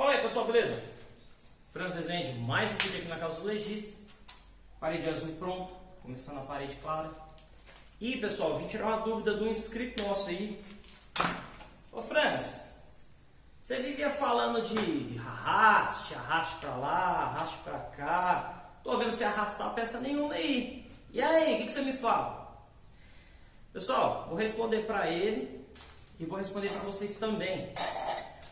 Fala aí pessoal, beleza? Franz Rezende, mais um vídeo aqui na casa do legista. Parede azul pronto, começando a parede clara. E pessoal, vim tirar uma dúvida de um inscrito nosso aí. Ô Franz, você vivia falando de arraste, arraste pra lá, arraste pra cá. Tô vendo você arrastar peça nenhuma aí. E aí, o que, que você me fala? Pessoal, vou responder para ele e vou responder para vocês também.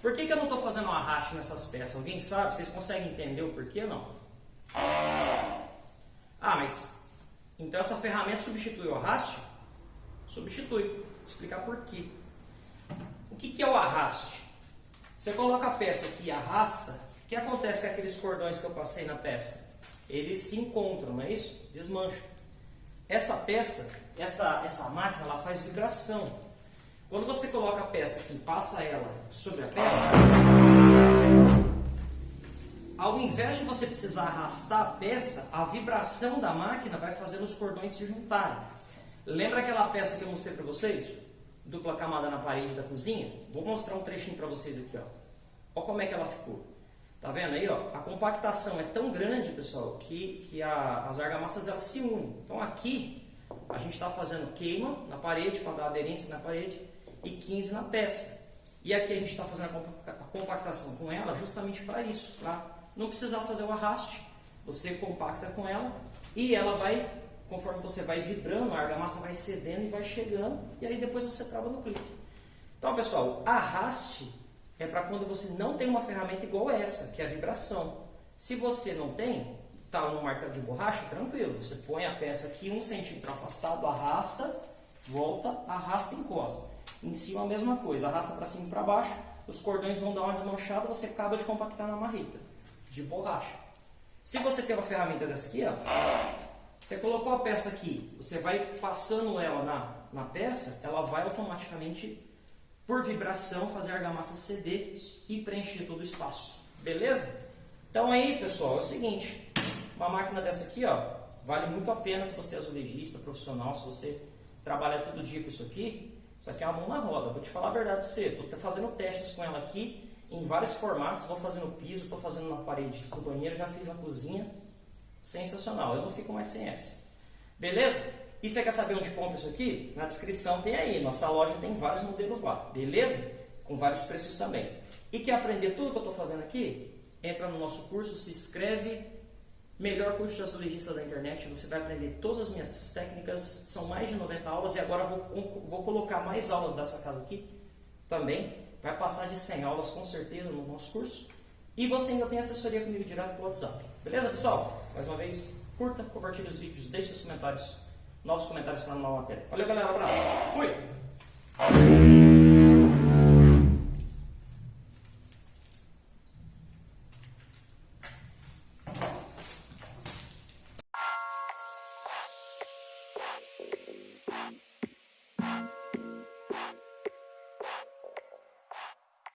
Por que, que eu não estou fazendo um arraste nessas peças? Alguém sabe? Vocês conseguem entender o porquê não? Ah, mas então essa ferramenta substitui o arraste? Substitui. Vou explicar por quê. O que, que é o arraste? Você coloca a peça aqui e arrasta. O que acontece com aqueles cordões que eu passei na peça? Eles se encontram, não é isso? Desmancham. Essa peça, essa, essa máquina, ela faz vibração. Quando você coloca a peça aqui passa ela sobre a peça, ao invés de você precisar arrastar a peça, a vibração da máquina vai fazer os cordões se juntarem. Lembra aquela peça que eu mostrei para vocês? Dupla camada na parede da cozinha? Vou mostrar um trechinho para vocês aqui. Ó. Olha como é que ela ficou. Tá vendo aí? Ó? A compactação é tão grande, pessoal, que, que a, as argamassas elas se unem. Então aqui a gente está fazendo queima na parede para dar aderência na parede e 15 na peça. E aqui a gente está fazendo a compactação com ela justamente para isso, para não precisar fazer o arraste. Você compacta com ela e ela vai, conforme você vai vibrando, a argamassa vai cedendo e vai chegando e aí depois você trava no clipe. Então, pessoal, arraste é para quando você não tem uma ferramenta igual essa, que é a vibração. Se você não tem, está no martelo de borracha, tranquilo. Você põe a peça aqui um centímetro afastado, arrasta, volta, arrasta e encosta. Em cima a mesma coisa, arrasta para cima e para baixo, os cordões vão dar uma desmanchada, você acaba de compactar na marreta de borracha. Se você tem uma ferramenta dessa aqui, ó, você colocou a peça aqui, você vai passando ela na, na peça, ela vai automaticamente por vibração, fazer a argamassa ceder e preencher todo o espaço. Beleza? Então aí, pessoal, é o seguinte. Uma máquina dessa aqui, ó, vale muito a pena se você é azulejista, profissional, se você trabalha todo dia com isso aqui. Isso aqui é a mão na roda. Vou te falar a verdade para você. Estou fazendo testes com ela aqui em vários formatos. Vou fazendo no piso, estou fazendo na parede do banheiro, já fiz na cozinha. Sensacional. Eu não fico mais sem essa. Beleza? E você quer saber onde compra isso aqui? Na descrição tem aí. Nossa loja tem vários modelos lá, beleza? Com vários preços também. E quer aprender tudo que eu estou fazendo aqui? Entra no nosso curso, se inscreve. Melhor curso de azulejista da internet. Você vai aprender todas as minhas técnicas. São mais de 90 aulas e agora vou, vou colocar mais aulas dessa casa aqui também. Vai passar de 100 aulas com certeza no nosso curso. E você ainda tem assessoria comigo direto pelo WhatsApp. Beleza, pessoal? Mais uma vez, curta, compartilhe os vídeos, deixe seus comentários novos comentários para a nova matéria. Valeu, galera. Um abraço. Fui!